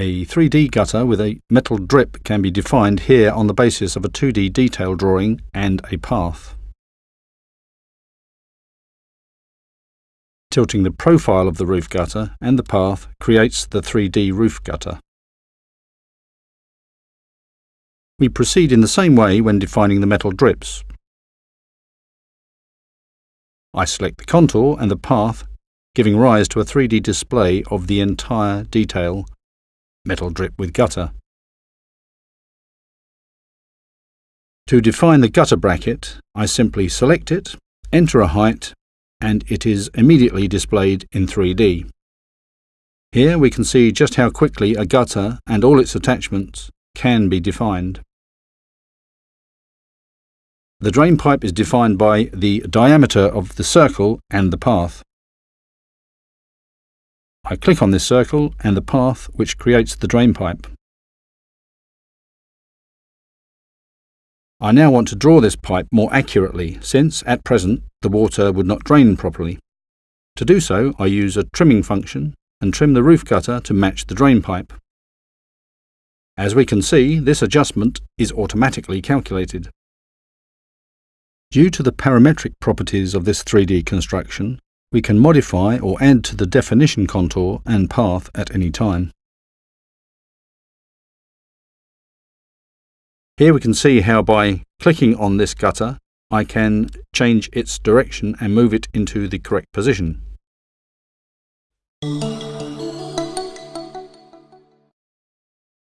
A 3D gutter with a metal drip can be defined here on the basis of a 2D detail drawing and a path. Tilting the profile of the roof gutter and the path creates the 3D roof gutter. We proceed in the same way when defining the metal drips. I select the contour and the path, giving rise to a 3D display of the entire detail metal drip with gutter. To define the gutter bracket, I simply select it, enter a height, and it is immediately displayed in 3D. Here we can see just how quickly a gutter and all its attachments can be defined. The drain pipe is defined by the diameter of the circle and the path. I click on this circle and the path which creates the drain pipe. I now want to draw this pipe more accurately since, at present, the water would not drain properly. To do so, I use a trimming function and trim the roof gutter to match the drain pipe. As we can see, this adjustment is automatically calculated. Due to the parametric properties of this 3D construction, we can modify or add to the definition contour and path at any time. Here we can see how by clicking on this gutter, I can change its direction and move it into the correct position.